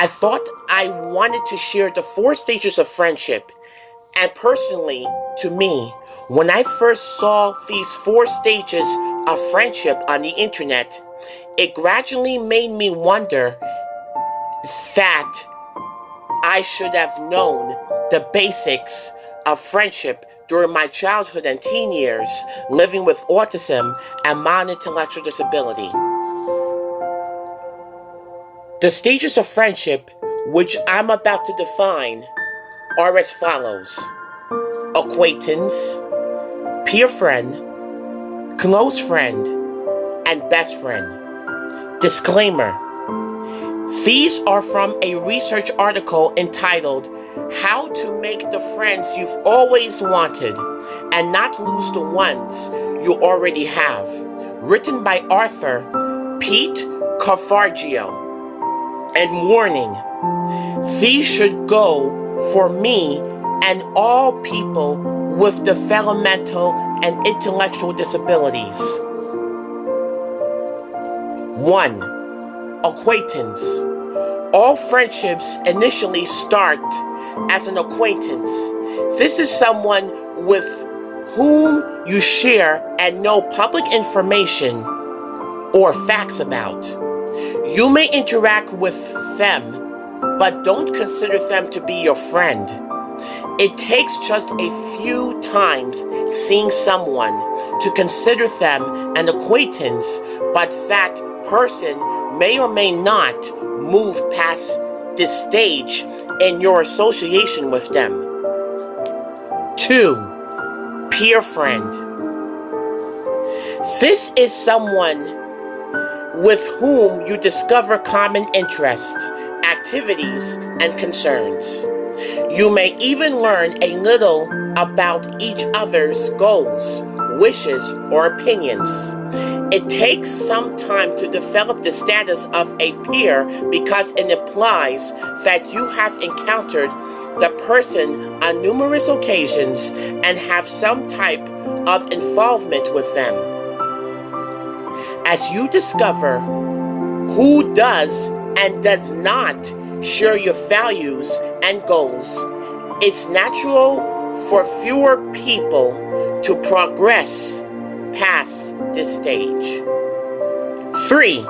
I thought I wanted to share the four stages of friendship. And personally, to me, when I first saw these four stages of friendship on the internet, it gradually made me wonder that I should have known the basics of friendship during my childhood and teen years living with autism and mild intellectual disability. The stages of friendship, which I'm about to define, are as follows acquaintance, peer friend, close friend, and best friend. Disclaimer These are from a research article entitled How to Make the Friends You've Always Wanted and Not Lose the Ones You Already Have, written by Arthur Pete Carfargio. And warning these should go for me and all people with developmental and intellectual disabilities. 1. Acquaintance. All friendships initially start as an acquaintance. This is someone with whom you share and know public information or facts about. You may interact with them, but don't consider them to be your friend. It takes just a few times seeing someone to consider them an acquaintance, but that person may or may not move past this stage in your association with them. 2. Peer friend. This is someone with whom you discover common interests, activities, and concerns. You may even learn a little about each other's goals, wishes, or opinions. It takes some time to develop the status of a peer because it implies that you have encountered the person on numerous occasions and have some type of involvement with them. As you discover who does and does not share your values and goals, it's natural for fewer people to progress past this stage. 3.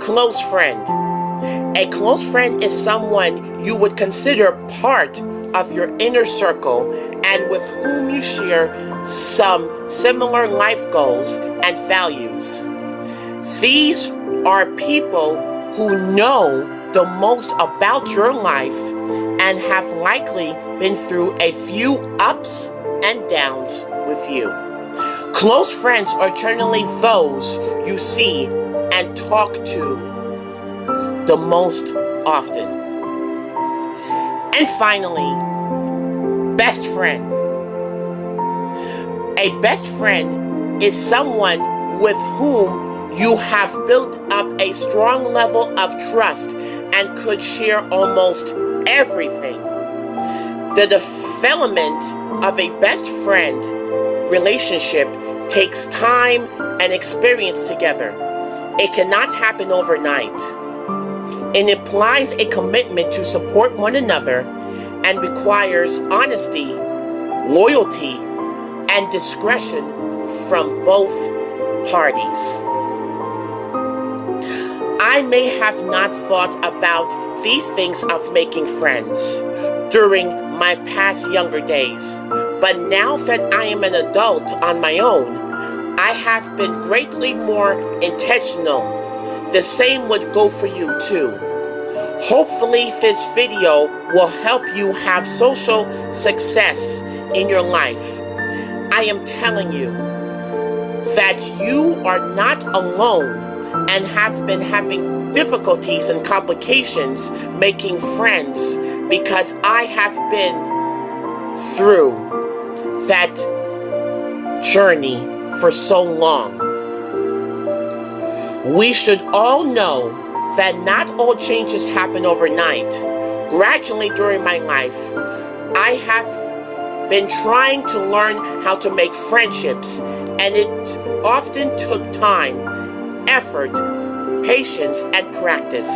Close friend. A close friend is someone you would consider part of your inner circle and with whom you share some similar life goals and values. These are people who know the most about your life and have likely been through a few ups and downs with you. Close friends are generally those you see and talk to the most often. And finally, best friend. A best friend is someone with whom you have built up a strong level of trust and could share almost everything. The development of a best friend relationship takes time and experience together. It cannot happen overnight. It implies a commitment to support one another and requires honesty, loyalty, and discretion from both parties. I may have not thought about these things of making friends during my past younger days, but now that I am an adult on my own, I have been greatly more intentional. The same would go for you too. Hopefully this video will help you have social success in your life. I am telling you that you are not alone and have been having difficulties and complications making friends because I have been through that journey for so long. We should all know that not all changes happen overnight. Gradually during my life, I have been trying to learn how to make friendships, and it often took time effort, patience, and practice.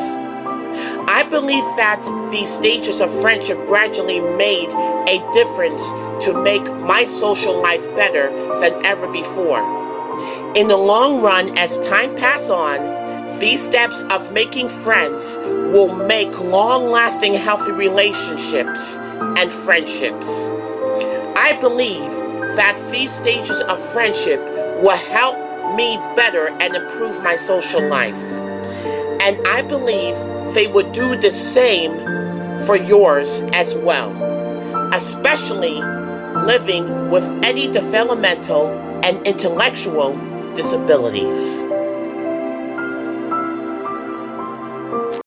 I believe that these stages of friendship gradually made a difference to make my social life better than ever before. In the long run, as time passes on, these steps of making friends will make long lasting healthy relationships and friendships. I believe that these stages of friendship will help me better and improve my social life. And I believe they would do the same for yours as well, especially living with any developmental and intellectual disabilities.